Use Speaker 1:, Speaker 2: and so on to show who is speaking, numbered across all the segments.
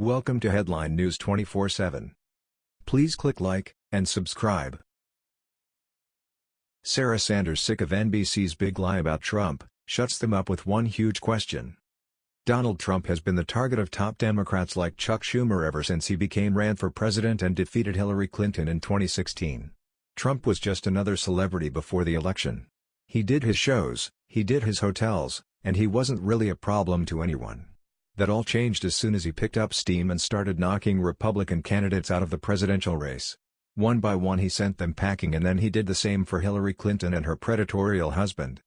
Speaker 1: Welcome to Headline News 24/7. Please click like and subscribe. Sarah Sanders sick of NBC's big lie about Trump, shuts them up with one huge question. Donald Trump has been the target of top Democrats like Chuck Schumer ever since he became ran for president and defeated Hillary Clinton in 2016. Trump was just another celebrity before the election. He did his shows, he did his hotels, and he wasn't really a problem to anyone. That all changed as soon as he picked up steam and started knocking Republican candidates out of the presidential race. One by one he sent them packing and then he did the same for Hillary Clinton and her predatorial husband.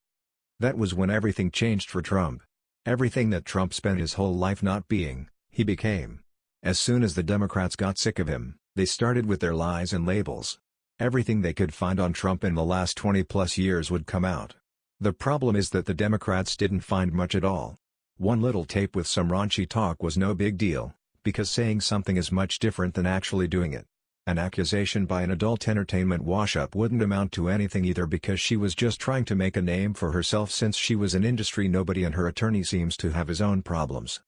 Speaker 1: That was when everything changed for Trump. Everything that Trump spent his whole life not being, he became. As soon as the Democrats got sick of him, they started with their lies and labels. Everything they could find on Trump in the last 20 plus years would come out. The problem is that the Democrats didn't find much at all. One little tape with some raunchy talk was no big deal, because saying something is much different than actually doing it. An accusation by an adult entertainment wash-up wouldn't amount to anything either because she was just trying to make a name for herself since she was an industry nobody and her attorney seems to have his own problems.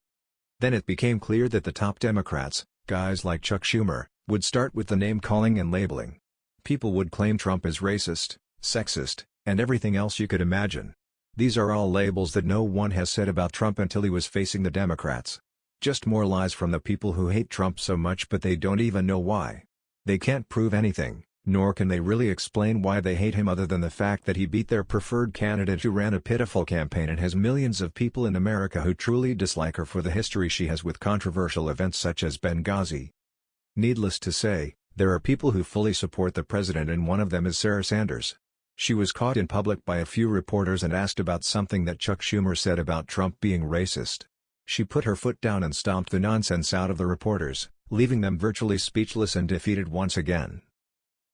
Speaker 1: Then it became clear that the top Democrats, guys like Chuck Schumer, would start with the name-calling and labeling. People would claim Trump is racist, sexist, and everything else you could imagine. These are all labels that no one has said about Trump until he was facing the Democrats. Just more lies from the people who hate Trump so much but they don't even know why. They can't prove anything, nor can they really explain why they hate him other than the fact that he beat their preferred candidate who ran a pitiful campaign and has millions of people in America who truly dislike her for the history she has with controversial events such as Benghazi. Needless to say, there are people who fully support the president and one of them is Sarah Sanders. She was caught in public by a few reporters and asked about something that Chuck Schumer said about Trump being racist. She put her foot down and stomped the nonsense out of the reporters leaving them virtually speechless and defeated once again.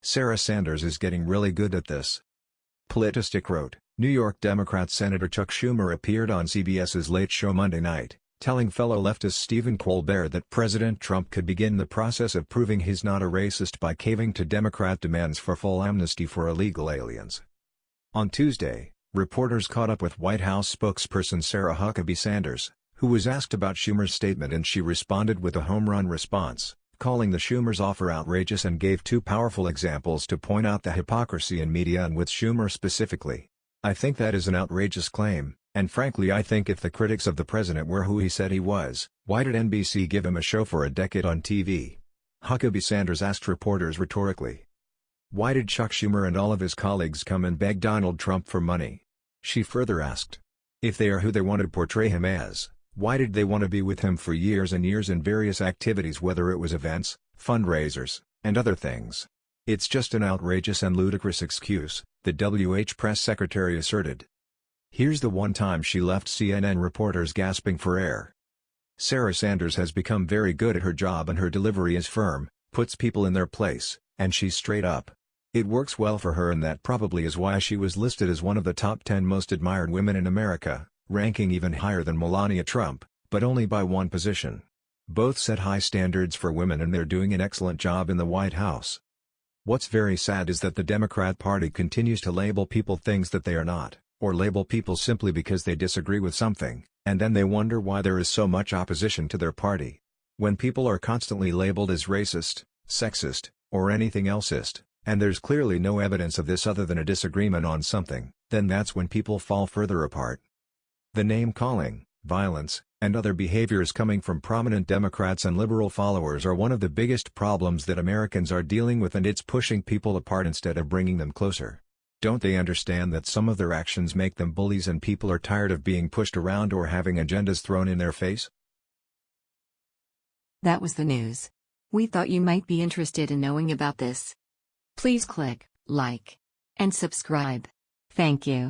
Speaker 1: Sarah Sanders is getting really good at this. Politistick wrote, New York Democrat Senator Chuck Schumer appeared on CBS's Late Show Monday night, telling fellow leftist Stephen Colbert that President Trump could begin the process of proving he's not a racist by caving to Democrat demands for full amnesty for illegal aliens. On Tuesday, reporters caught up with White House spokesperson Sarah Huckabee Sanders, who was asked about Schumer's statement and she responded with a home run response, calling the Schumer's offer outrageous and gave two powerful examples to point out the hypocrisy in media and with Schumer specifically. I think that is an outrageous claim, and frankly I think if the critics of the president were who he said he was, why did NBC give him a show for a decade on TV? Huckabee Sanders asked reporters rhetorically. Why did Chuck Schumer and all of his colleagues come and beg Donald Trump for money? She further asked. If they are who they want to portray him as, why did they want to be with him for years and years in various activities whether it was events, fundraisers, and other things? It's just an outrageous and ludicrous excuse, the WH press secretary asserted. Here's the one time she left CNN reporters gasping for air. Sarah Sanders has become very good at her job and her delivery is firm, puts people in their place, and she's straight up. It works well for her and that probably is why she was listed as one of the top 10 most admired women in America ranking even higher than Melania Trump, but only by one position. Both set high standards for women and they're doing an excellent job in the White House. What's very sad is that the Democrat Party continues to label people things that they are not, or label people simply because they disagree with something, and then they wonder why there is so much opposition to their party. When people are constantly labeled as racist, sexist, or anything elseist, and there's clearly no evidence of this other than a disagreement on something, then that's when people fall further apart. The name-calling, violence, and other behaviors coming from prominent Democrats and liberal followers are one of the biggest problems that Americans are dealing with and it's pushing people apart instead of bringing them closer. Don't they understand that some of their actions make them bullies and people are tired of being pushed around or having agendas thrown in their face?
Speaker 2: That was the news. We thought you might be interested in knowing about this. Please click like and subscribe. Thank you.